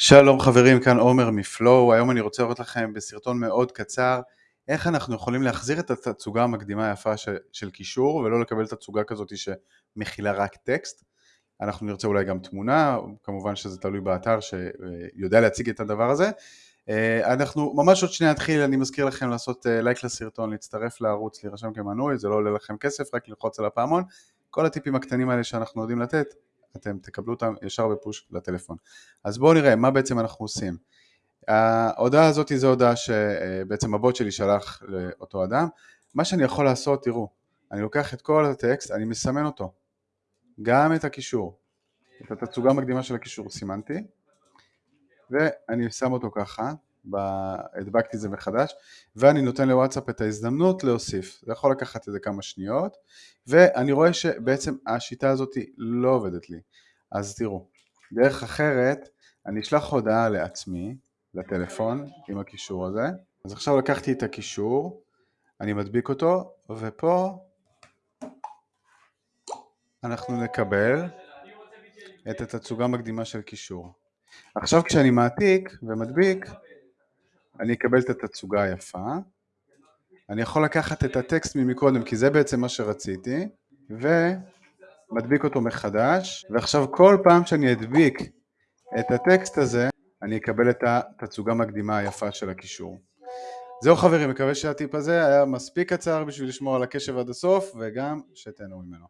שלום חברים, כאן עומר מפלואו, היום אני רוצה לראות לכם בסרטון מאוד קצר איך אנחנו יכולים להחזיר את התצוגה המקדימה היפה של, של קישור ולא לקבל תצוגה כזאת שמכילה רק טקסט. אנחנו נרצה אולי גם תמונה, כמובן שזה תלוי באתר שיודע להציג את הדבר הזה. אה, אנחנו ממש עוד שנייה נתחיל, אני מזכיר לכם לעשות אה, לייק לסרטון, להצטרף לערוץ, להירשם כמנוי, זה לא עולה לכם כסף, רק ללחוץ על הפעמון. כל הטיפים הקטנים האלה שאנחנו יודעים לתת, אתם תקבלו אותם ישר בפוש לטלפון. אז בואו נראה מה בעצם אנחנו עושים. ההודעה הזאת זו הודעה שבעצם הבוט שלי שלח לאותו אדם. מה שאני יכול לעשות, תראו, אני לוקח את כל הטקסט, אני מסמן אותו, גם את הקישור, את התצוגה המקדימה של הקישור סימנתי, ואני שם אותו ככה, הדבקתי את זה מחדש, ואני נותן לוואטסאפ את ההזדמנות להוסיף. זה יכול לקחת איזה כמה שניות, ואני רואה שבעצם השיטה הזאת לא עובדת לי. אז תראו, דרך אחרת, אני אשלח הודעה לעצמי, לטלפון, עם הקישור הזה. אז עכשיו לקחתי את הקישור, אני מדביק אותו, ופה אנחנו נקבל את התצוגה המקדימה של קישור. עכשיו כשאני מעתיק ומדביק, אני אקבל את התצוגה היפה, אני יכול לקחת את הטקסט ממקודם כי זה בעצם מה שרציתי, ומדביק אותו מחדש, ועכשיו כל פעם שאני אדביק את הטקסט הזה, אני אקבל את התצוגה המקדימה היפה של הקישור. זהו חברים, מקווה שהטיפ הזה היה מספיק קצר בשביל לשמור על הקשב עד הסוף, וגם שתהנו ממנו.